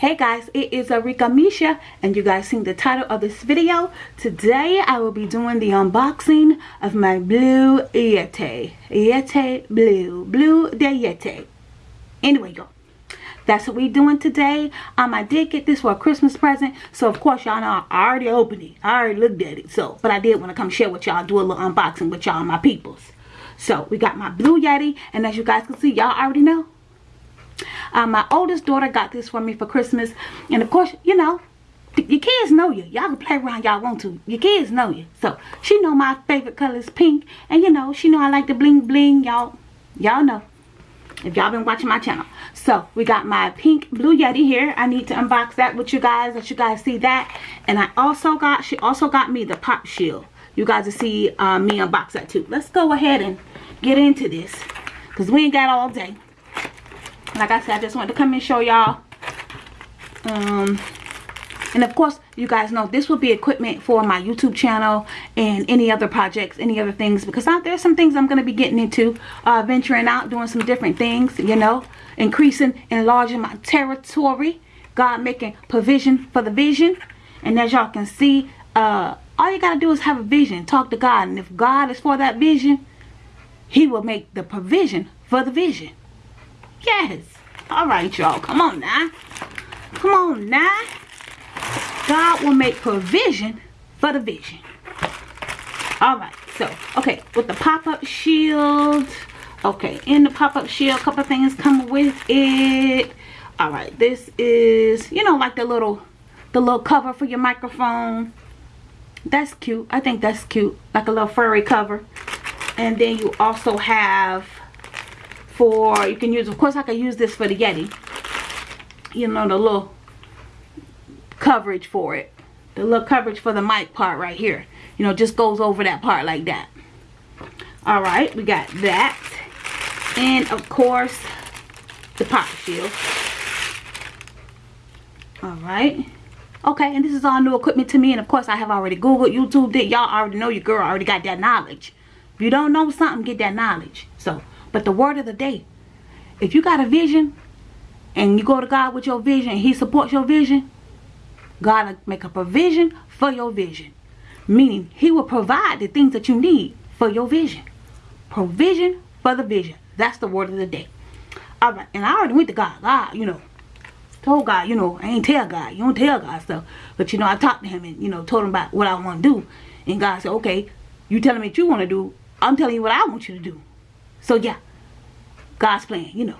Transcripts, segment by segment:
Hey guys, it is Arika Misha and you guys seen the title of this video. Today I will be doing the unboxing of my blue Yeti. Yeti blue. Blue de Yeti. Anyway, y'all. That's what we doing today. Um, I did get this for a Christmas present. So, of course, y'all know I already opened it. I already looked at it. So, but I did want to come share with y'all. Do a little unboxing with y'all, my peoples. So, we got my blue Yeti. And as you guys can see, y'all already know um, my oldest daughter got this for me for Christmas. And of course, you know, your kids know you. Y'all can play around y'all want to. Your kids know you. So, she know my favorite color is pink. And you know, she know I like the bling bling. Y'all, y'all know. If y'all been watching my channel. So, we got my pink Blue Yeti here. I need to unbox that with you guys. Let you guys see that. And I also got, she also got me the Pop Shield. You guys will see uh, me unbox that too. Let's go ahead and get into this. Because we ain't got all day like I said, I just wanted to come and show y'all. Um, and of course, you guys know this will be equipment for my YouTube channel and any other projects, any other things. Because out there's some things I'm going to be getting into, uh, venturing out, doing some different things, you know. Increasing, enlarging my territory. God making provision for the vision. And as y'all can see, uh, all you got to do is have a vision. Talk to God. And if God is for that vision, he will make the provision for the vision. Yes. All right, y'all. Come on now. Come on now. God will make provision for the vision. All right. So, okay. With the pop-up shield. Okay. In the pop-up shield, a couple things come with it. All right. This is, you know, like the little, the little cover for your microphone. That's cute. I think that's cute. Like a little furry cover. And then you also have for you can use of course I can use this for the Yeti. You know the little coverage for it. The little coverage for the mic part right here. You know just goes over that part like that. All right we got that. And of course the pop shield. All right. Okay and this is all new equipment to me and of course I have already googled YouTube did y'all already know your girl already got that knowledge. If you don't know something get that knowledge. So but the word of the day, if you got a vision and you go to God with your vision he supports your vision, God will make a provision for your vision. Meaning he will provide the things that you need for your vision. Provision for the vision. That's the word of the day. All right. And I already went to God. God, you know, told God, you know, I ain't tell God. You don't tell God stuff. But, you know, I talked to him and, you know, told him about what I want to do. And God said, okay, you telling me what you want to do. I'm telling you what I want you to do. So yeah, God's plan, you know.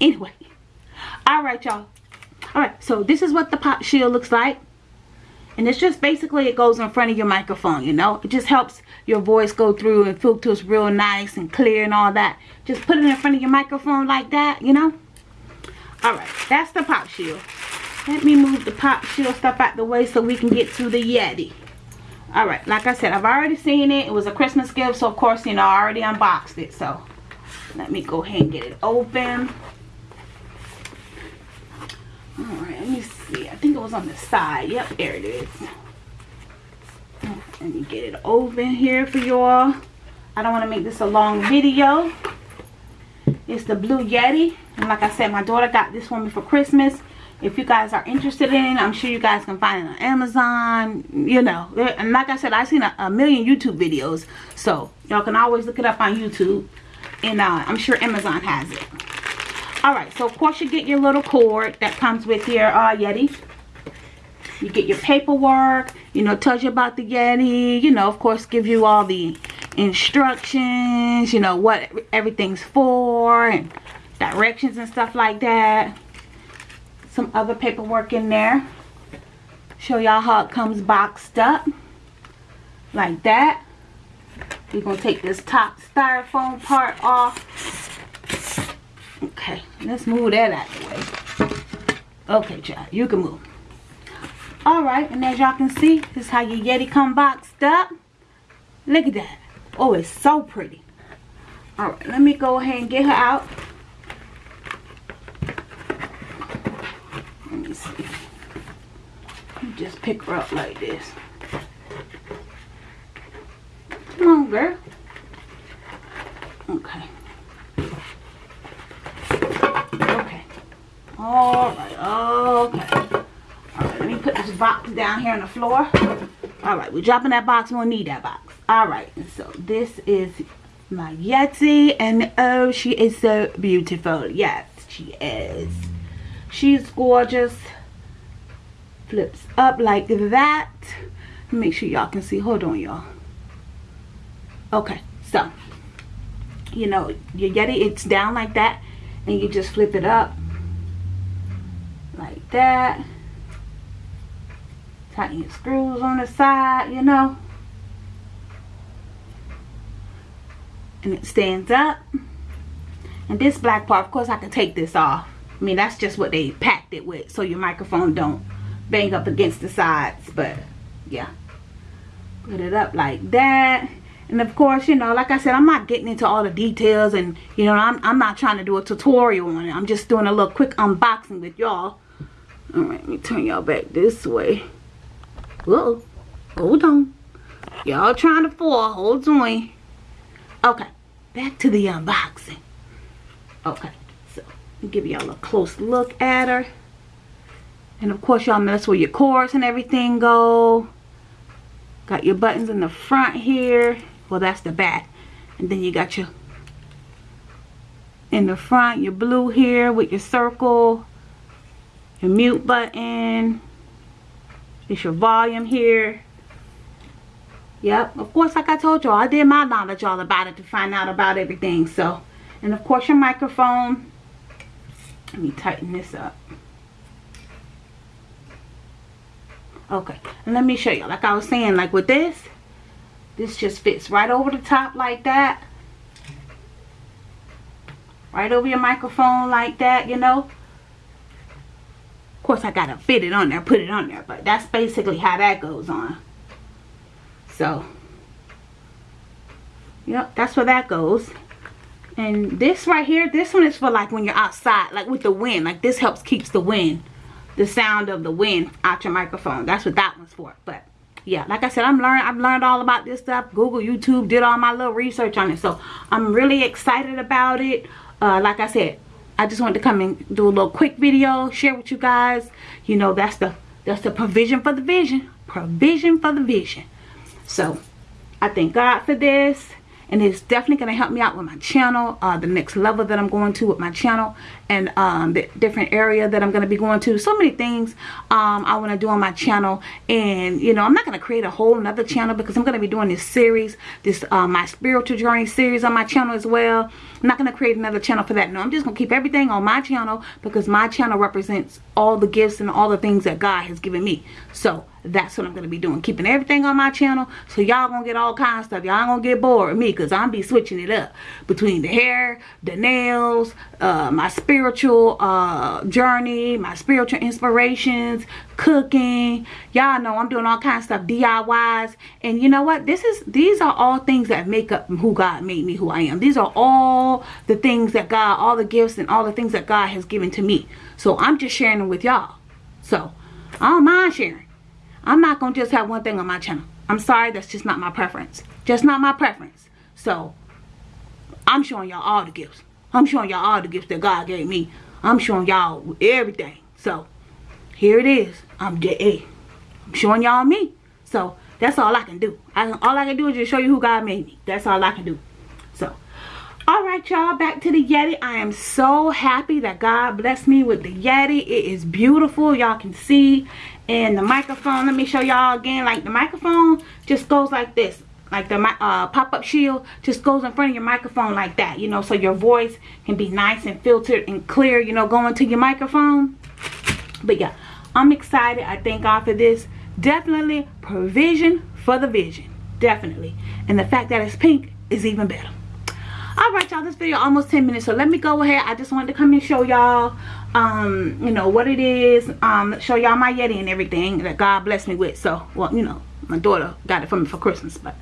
Anyway, all right, y'all. All right, so this is what the pop shield looks like. And it's just basically it goes in front of your microphone, you know. It just helps your voice go through and filters real nice and clear and all that. Just put it in front of your microphone like that, you know. All right, that's the pop shield. Let me move the pop shield stuff out the way so we can get to the Yeti. All right, like I said, I've already seen it. It was a Christmas gift, so of course, you know, I already unboxed it. So let me go ahead and get it open. Alright, let me see. I think it was on the side. Yep, there it is. Let me get it open here for y'all. I don't want to make this a long video. It's the Blue Yeti. And like I said, my daughter got this for me for Christmas. If you guys are interested in it, I'm sure you guys can find it on Amazon. You know, and like I said, I've seen a, a million YouTube videos. So, y'all can always look it up on YouTube and uh, I'm sure Amazon has it. Alright, so of course you get your little cord that comes with your uh, Yeti. You get your paperwork, you know, tells you about the Yeti, you know, of course gives you all the instructions, you know, what everything's for and directions and stuff like that. Some other paperwork in there. Show y'all how it comes boxed up. Like that. We're going to take this top styrofoam part off. Okay, let's move that out of the way. Okay, child, you can move. Alright, and as y'all can see, this is how your Yeti come boxed up. Look at that. Oh, it's so pretty. Alright, let me go ahead and get her out. Let me see. Just pick her up like this. Come on, girl. Okay. Okay. All right. box down here on the floor. All right, we're dropping that box. We don't need that box. All right, so this is my Yeti. And oh, she is so beautiful. Yes, she is. She's gorgeous. Flips up like that. Make sure y'all can see. Hold on, y'all. Okay, so, you know, you get it it's down like that. And you just flip it up like that. Tighten your screws on the side you know. And it stands up. And this black part of course I can take this off. I mean that's just what they packed it with so your microphone don't bang up against the sides but yeah. Put it up like that and of course you know like I said I'm not getting into all the details and you know I'm, I'm not trying to do a tutorial on it I'm just doing a little quick unboxing with y'all alright let me turn y'all back this way Whoa. Hold on. Y'all trying to fall. Hold on. Okay. Back to the unboxing. Okay. So, give y'all a close look at her. And of course, y'all know that's where your cords and everything go. Got your buttons in the front here. Well, that's the back. And then you got your in the front, your blue here with your circle, your mute button, it's your volume here. Yep, of course, like I told y'all, I did my knowledge all about it to find out about everything. So, and of course, your microphone. Let me tighten this up. Okay, and let me show you. Like I was saying, like with this, this just fits right over the top like that. Right over your microphone like that, you know. Of course, I got to fit it on there, put it on there. But that's basically how that goes on. So, yep, that's where that goes. And this right here, this one is for like when you're outside, like with the wind. Like this helps keeps the wind, the sound of the wind out your microphone. That's what that one's for. But yeah, like I said, I'm learning. I've learned all about this stuff. Google, YouTube, did all my little research on it. So I'm really excited about it. Uh, like I said, I just wanted to come and do a little quick video, share with you guys. You know, that's the that's the provision for the vision. Provision for the vision. So, I thank God for this and it's definitely going to help me out with my channel uh, the next level that I'm going to with my channel and um, the different area that I'm going to be going to. So many things um, I want to do on my channel. And you know I'm not going to create a whole another channel because I'm going to be doing this series this uh, my spiritual journey series on my channel as well. I'm not going to create another channel for that. No I'm just going to keep everything on my channel because my channel represents all the gifts and all the things that God has given me. So that's what I'm going to be doing. Keeping everything on my channel. So y'all going to get all kinds of stuff. Y'all going to get bored with me because I'm be switching it up. Between the hair, the nails, uh, my spiritual uh, journey, my spiritual inspirations, cooking. Y'all know I'm doing all kinds of stuff. DIYs. And you know what? This is These are all things that make up who God made me who I am. These are all the things that God, all the gifts and all the things that God has given to me. So I'm just sharing them with y'all. So I don't mind sharing. I'm not going to just have one thing on my channel. I'm sorry, that's just not my preference. Just not my preference. So, I'm showing y'all all the gifts. I'm showing y'all all the gifts that God gave me. I'm showing y'all everything. So, here it is. I'm J.A. I'm showing y'all me. So, that's all I can do. I, all I can do is just show you who God made me. That's all I can do. So, Y'all, back to the Yeti. I am so happy that God blessed me with the Yeti. It is beautiful. Y'all can see and the microphone. Let me show y'all again. Like the microphone just goes like this. Like the uh, pop-up shield just goes in front of your microphone like that you know so your voice can be nice and filtered and clear you know going to your microphone. But yeah I'm excited. I thank God for this. Definitely provision for the vision. Definitely. And the fact that it's pink is even better all right y'all this video almost 10 minutes so let me go ahead. I just wanted to come and show y'all um you know what it is um show y'all my yeti and everything that god blessed me with. So well you know my daughter got it for me for christmas but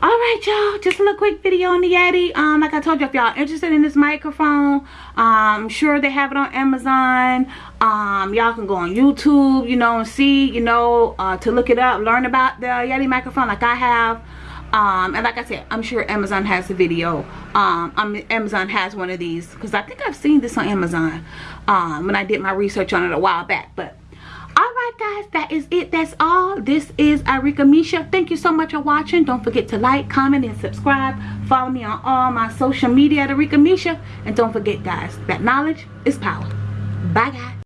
all right y'all just a little quick video on the yeti. Um like i told you if y'all interested in this microphone um, sure they have it on amazon. Um y'all can go on youtube you know and see you know uh to look it up learn about the yeti microphone like i have um and like i said i'm sure amazon has the video. Um amazon has one of these because i think i've seen this on amazon um when i did my research on it a while back. But all right guys that is it. That's all. This is Arika Misha. Thank you so much for watching. Don't forget to like comment and subscribe. Follow me on all my social media at Misha. And don't forget guys that knowledge is power. Bye guys